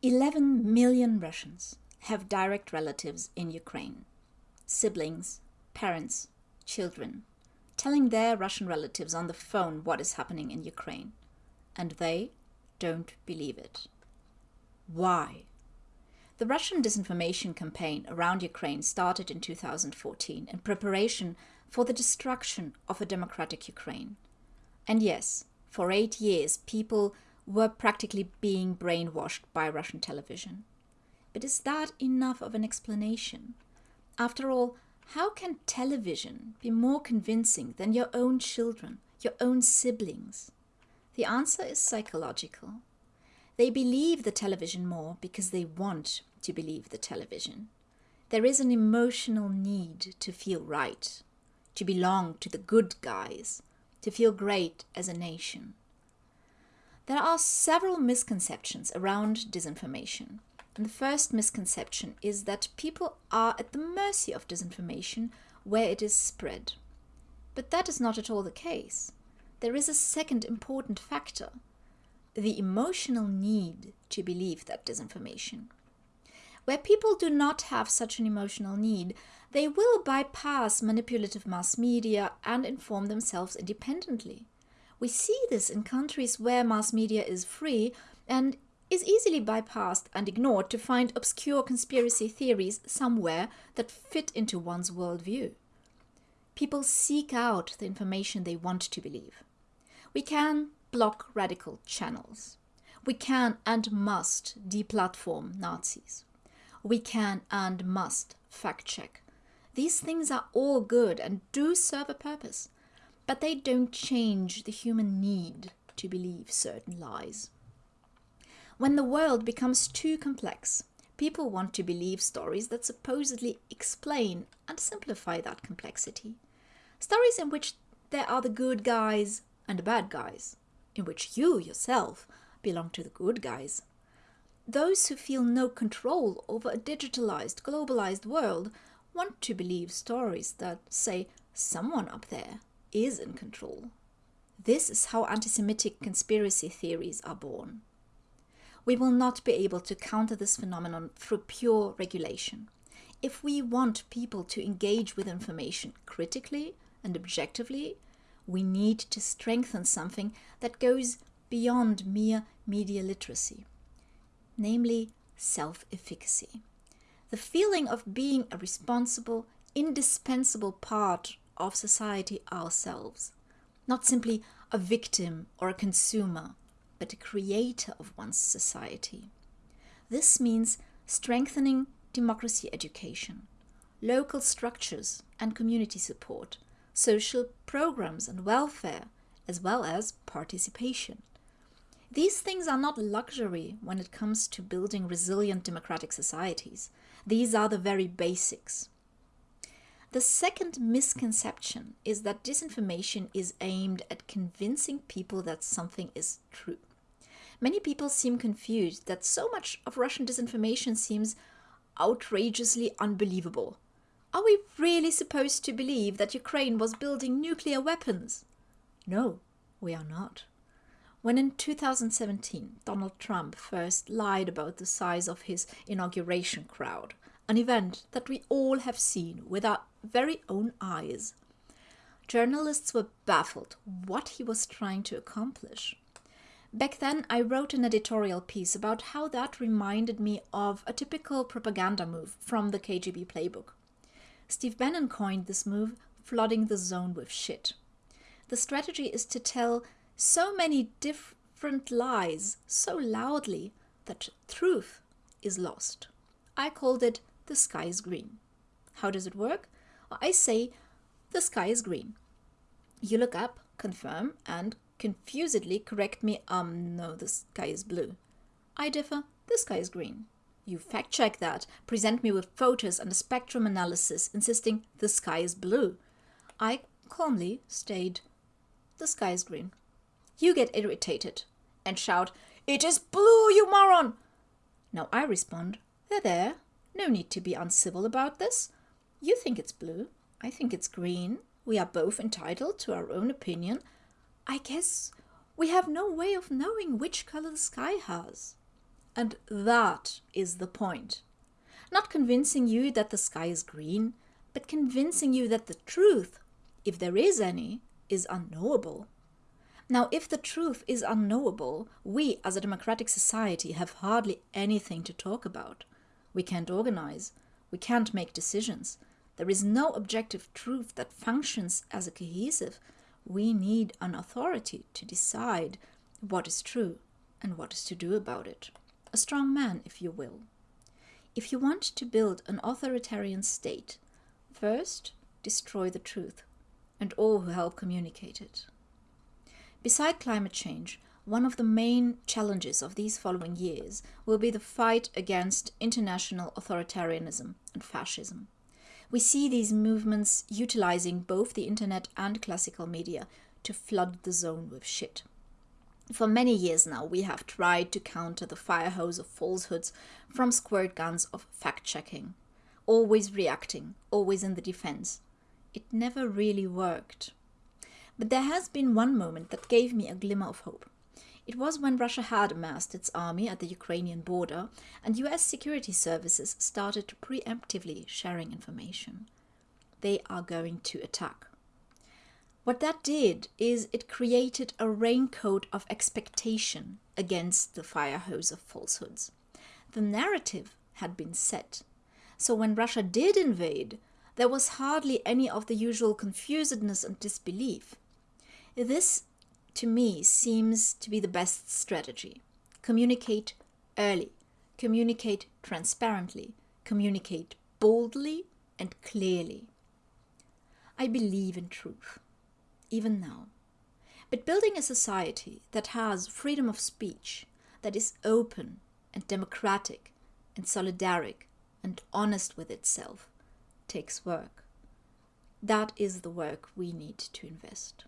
11 million Russians have direct relatives in Ukraine siblings, parents, children, telling their Russian relatives on the phone what is happening in Ukraine. And they don't believe it. Why? The Russian disinformation campaign around Ukraine started in 2014 in preparation for the destruction of a democratic Ukraine. And yes, for eight years, people were practically being brainwashed by Russian television. But is that enough of an explanation? After all, how can television be more convincing than your own children, your own siblings? The answer is psychological. They believe the television more because they want to believe the television. There is an emotional need to feel right, to belong to the good guys, to feel great as a nation. There are several misconceptions around disinformation. And the first misconception is that people are at the mercy of disinformation where it is spread. But that is not at all the case. There is a second important factor the emotional need to believe that disinformation. Where people do not have such an emotional need, they will bypass manipulative mass media and inform themselves independently. We see this in countries where mass media is free and is easily bypassed and ignored to find obscure conspiracy theories somewhere that fit into one's worldview. People seek out the information they want to believe. We can block radical channels. We can and must deplatform Nazis. We can and must fact check. These things are all good and do serve a purpose, but they don't change the human need to believe certain lies. When the world becomes too complex, people want to believe stories that supposedly explain and simplify that complexity. Stories in which there are the good guys and the bad guys, in which you yourself belong to the good guys. Those who feel no control over a digitalized, globalized world want to believe stories that say someone up there is in control. This is how anti Semitic conspiracy theories are born we will not be able to counter this phenomenon through pure regulation. If we want people to engage with information critically and objectively, we need to strengthen something that goes beyond mere media literacy, namely self efficacy. The feeling of being a responsible, indispensable part of society ourselves, not simply a victim or a consumer but a creator of one's society. This means strengthening democracy education, local structures and community support, social programs and welfare, as well as participation. These things are not luxury when it comes to building resilient democratic societies. These are the very basics. The second misconception is that disinformation is aimed at convincing people that something is true. Many people seem confused that so much of Russian disinformation seems outrageously unbelievable. Are we really supposed to believe that Ukraine was building nuclear weapons? No, we are not. When in 2017 Donald Trump first lied about the size of his inauguration crowd, an event that we all have seen with our very own eyes, journalists were baffled what he was trying to accomplish. Back then, I wrote an editorial piece about how that reminded me of a typical propaganda move from the KGB playbook. Steve Bannon coined this move flooding the zone with shit. The strategy is to tell so many different lies so loudly that truth is lost. I called it the sky is green. How does it work? I say the sky is green. You look up, confirm, and confusedly correct me, um, no, the sky is blue. I differ, the sky is green. You fact check that, present me with photos and a spectrum analysis insisting the sky is blue. I calmly state, the sky is green. You get irritated and shout, It is blue, you moron! Now I respond, There, there, no need to be uncivil about this. You think it's blue, I think it's green. We are both entitled to our own opinion, I guess we have no way of knowing which color the sky has. And that is the point. Not convincing you that the sky is green, but convincing you that the truth, if there is any, is unknowable. Now, if the truth is unknowable, we as a democratic society have hardly anything to talk about. We can't organize, we can't make decisions. There is no objective truth that functions as a cohesive. We need an authority to decide what is true and what is to do about it. A strong man, if you will. If you want to build an authoritarian state, first destroy the truth and all who help communicate it. Beside climate change, one of the main challenges of these following years will be the fight against international authoritarianism and fascism. We see these movements utilizing both the internet and classical media to flood the zone with shit. For many years now, we have tried to counter the fire hose of falsehoods from squirt guns of fact checking, always reacting, always in the defense. It never really worked. But there has been one moment that gave me a glimmer of hope. It was when Russia had amassed its army at the Ukrainian border and US security services started preemptively sharing information. They are going to attack. What that did is it created a raincoat of expectation against the fire hose of falsehoods. The narrative had been set. So when Russia did invade, there was hardly any of the usual confusedness and disbelief. This, to me, seems to be the best strategy. Communicate early, communicate transparently, communicate boldly and clearly. I believe in truth, even now. But building a society that has freedom of speech, that is open and democratic and solidaric and honest with itself, takes work. That is the work we need to invest.